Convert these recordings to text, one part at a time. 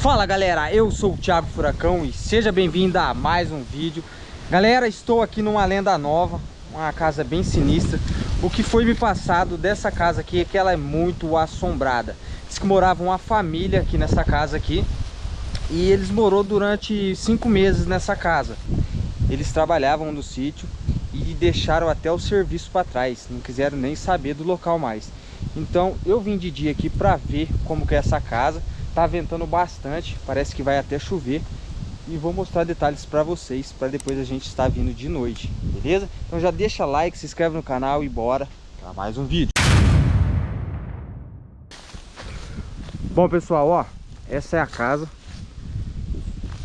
Fala galera, eu sou o Thiago Furacão e seja bem-vindo a mais um vídeo. Galera, estou aqui numa lenda nova, uma casa bem sinistra. O que foi me passado dessa casa aqui é que ela é muito assombrada. Diz que morava uma família aqui nessa casa aqui E eles morou durante cinco meses nessa casa. Eles trabalhavam no sítio e deixaram até o serviço para trás Não quiseram nem saber do local mais. Então eu vim de dia aqui para ver como que é essa casa Tá ventando bastante, parece que vai até chover. E vou mostrar detalhes para vocês, para depois a gente estar vindo de noite, beleza? Então já deixa like, se inscreve no canal e bora para mais um vídeo. Bom pessoal, ó, essa é a casa.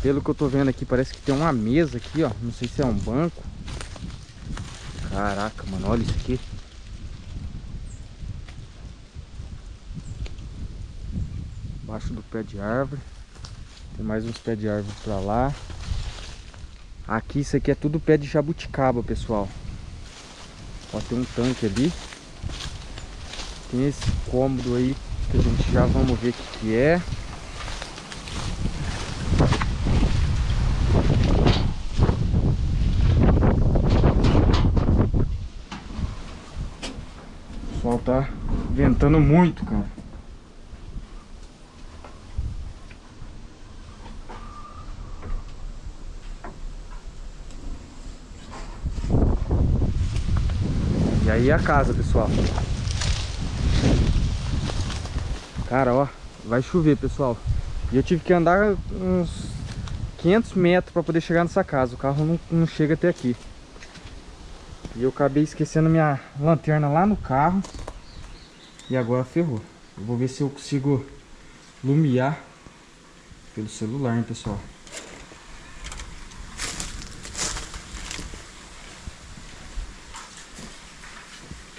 Pelo que eu tô vendo aqui, parece que tem uma mesa aqui, ó. Não sei se é um banco. Caraca, mano, olha isso aqui. Embaixo do pé de árvore. Tem mais uns pés de árvore pra lá. Aqui, isso aqui é tudo pé de jabuticaba, pessoal. Ó, tem um tanque ali. Tem esse cômodo aí que a gente já vamos ver o que, que é. O sol tá ventando muito, cara. Aí a casa, pessoal. Cara, ó, vai chover, pessoal. E eu tive que andar uns 500 metros para poder chegar nessa casa. O carro não, não chega até aqui. E eu acabei esquecendo minha lanterna lá no carro. E agora ferrou. Eu vou ver se eu consigo lumiar pelo celular, hein, pessoal.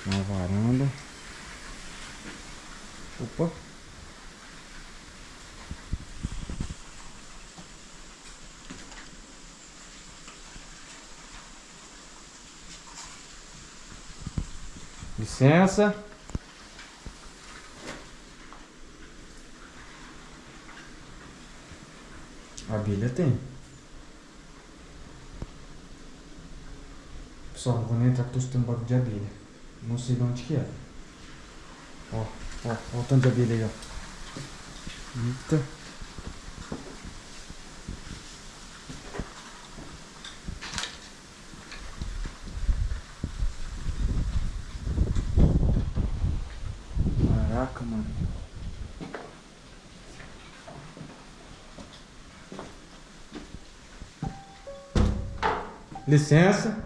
Uma varanda. Opa! Licença. Abelha tem. Pessoal, não vou nem entrar porque estou escutando barulho de abelha. Não sei de onde que é. Ó, ó, ó o tanto de abelha aí, ó. Eita. Caraca, mano. Licença.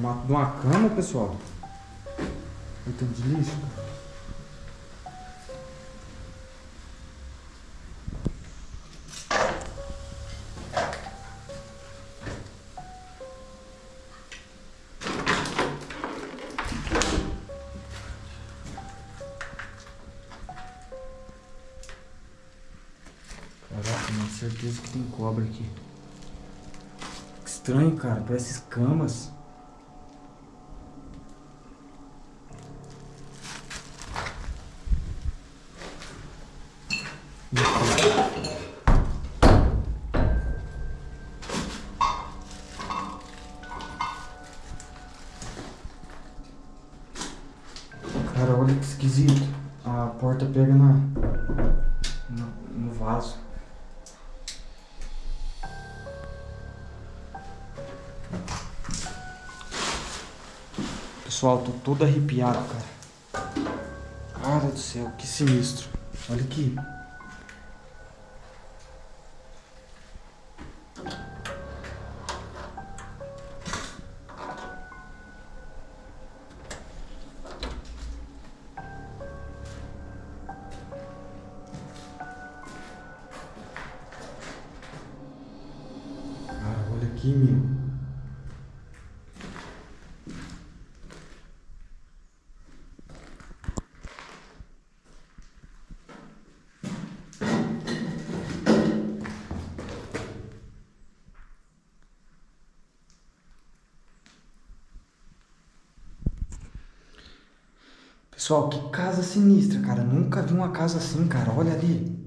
Uma cama, pessoal. Olha tanto de lixo, cara. Caraca, certeza que tem cobra aqui. Estranho, cara. Parece escamas. Cara, olha que esquisito. A porta pega na, no, no vaso. Pessoal, tô todo arrepiado, cara. Cara do céu, que sinistro. Olha aqui. químio. Pessoal, que casa sinistra, cara. Nunca vi uma casa assim, cara. Olha ali.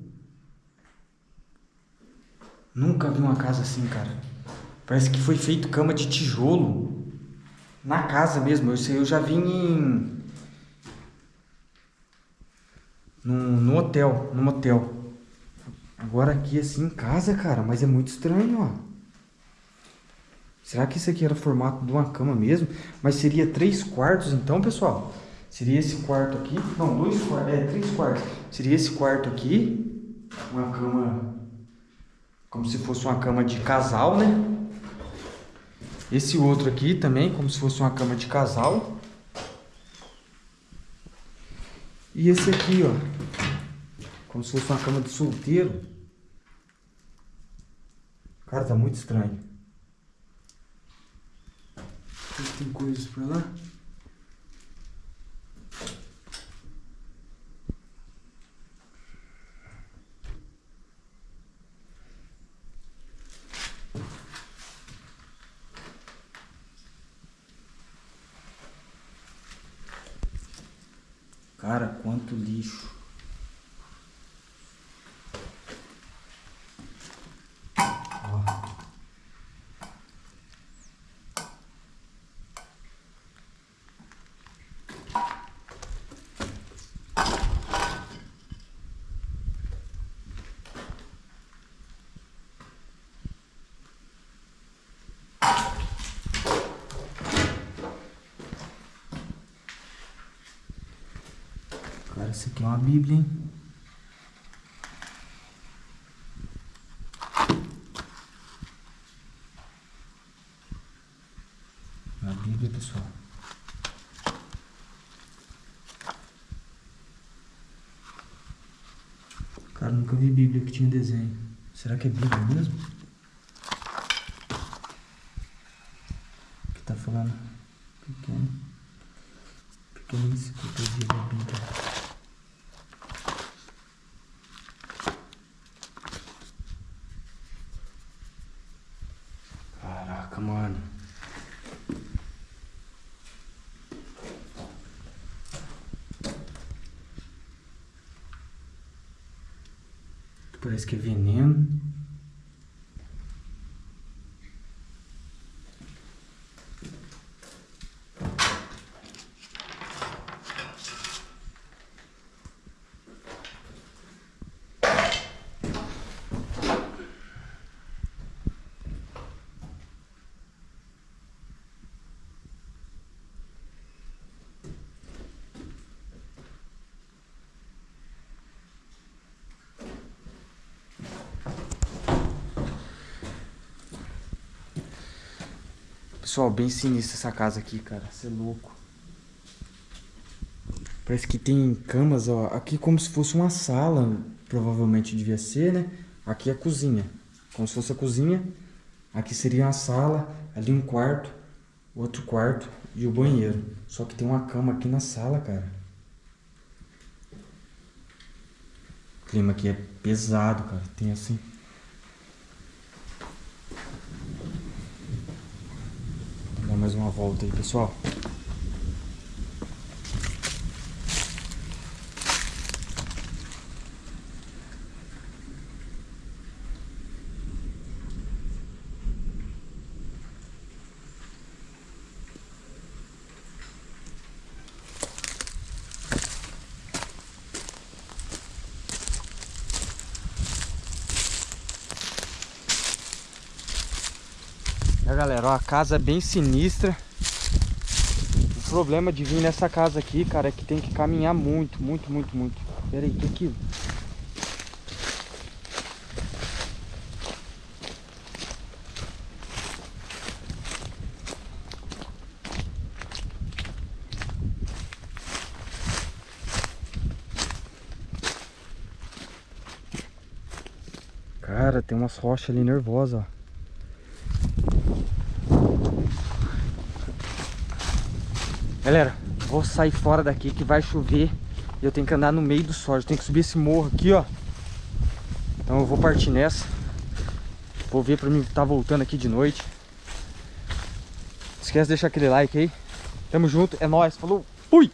Nunca vi uma casa assim, cara. Parece que foi feito cama de tijolo. Na casa mesmo. Eu, eu já vim em... No, no hotel, no motel. Agora aqui assim em casa, cara. Mas é muito estranho, ó. Será que isso aqui era o formato de uma cama mesmo? Mas seria três quartos então, pessoal? Seria esse quarto aqui? Não, dois quartos. É, três quartos. Seria esse quarto aqui. Uma cama... Como se fosse uma cama de casal, né? Esse outro aqui também, como se fosse uma cama de casal. E esse aqui, ó. Como se fosse uma cama de solteiro. Cara, tá muito estranho. Tem coisas pra lá? Cara, quanto lixo. Cara, isso aqui é uma bíblia, hein? Uma bíblia, pessoal. Cara, nunca vi bíblia que tinha desenho. Será que é bíblia mesmo? Que tá falando pequeno. Pequena enciclopédia da Bíblia. Mano. Parece que é veneno. Pessoal, bem sinistra essa casa aqui, cara. Você é louco. Parece que tem camas, ó. Aqui como se fosse uma sala, provavelmente devia ser, né? Aqui é a cozinha. Como se fosse a cozinha. Aqui seria uma sala, ali um quarto, outro quarto e o banheiro. Só que tem uma cama aqui na sala, cara. O clima aqui é pesado, cara. Tem assim... mais uma volta aí, pessoal. É, galera, ó, a casa é bem sinistra. O problema de vir nessa casa aqui, cara, é que tem que caminhar muito, muito, muito, muito. Pera aí, que aquilo? Cara, tem umas rochas ali nervosas, ó. Galera, vou sair fora daqui que vai chover e eu tenho que andar no meio do. Eu tenho que subir esse morro aqui, ó. Então eu vou partir nessa. Vou ver pra mim tá voltando aqui de noite. Não esquece de deixar aquele like aí. Tamo junto, é nóis, falou, fui!